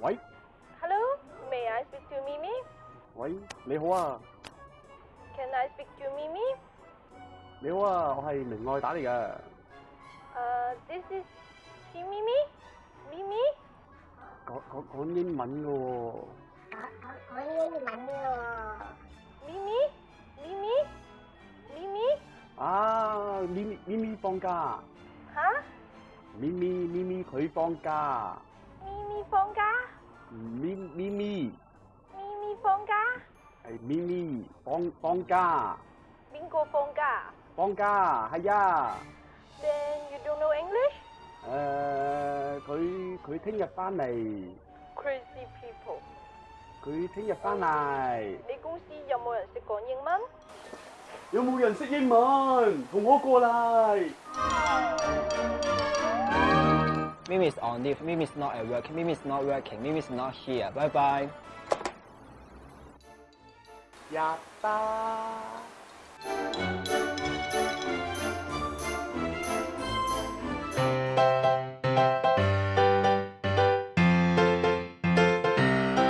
喂。Hello, may I speak to Mimi? 喂，你好啊。Can I speak to Mimi? 你好啊，我係明愛打嚟嘅。誒、uh,，this à, is she Mimi. Mimi. 講講講英文嘅喎、哦。講講講英文喎、哦。Mimi, Mimi, Mimi。啊，Mimi Mimi 放假。吓？Mimi Mimi 佢放假。Mimi 放假。係咪咪放放假，邊個放假放假係啊。 ？Then you don't know English? 誒，佢佢聽日翻嚟， Crazy people！佢聽日翻嚟。你公司有冇人識講英文？有冇人識英文？同我過嚟。 Mimi is on leave. Mimi is not at work. Mimi is not working. Mimi is not here. Bye bye. やったー。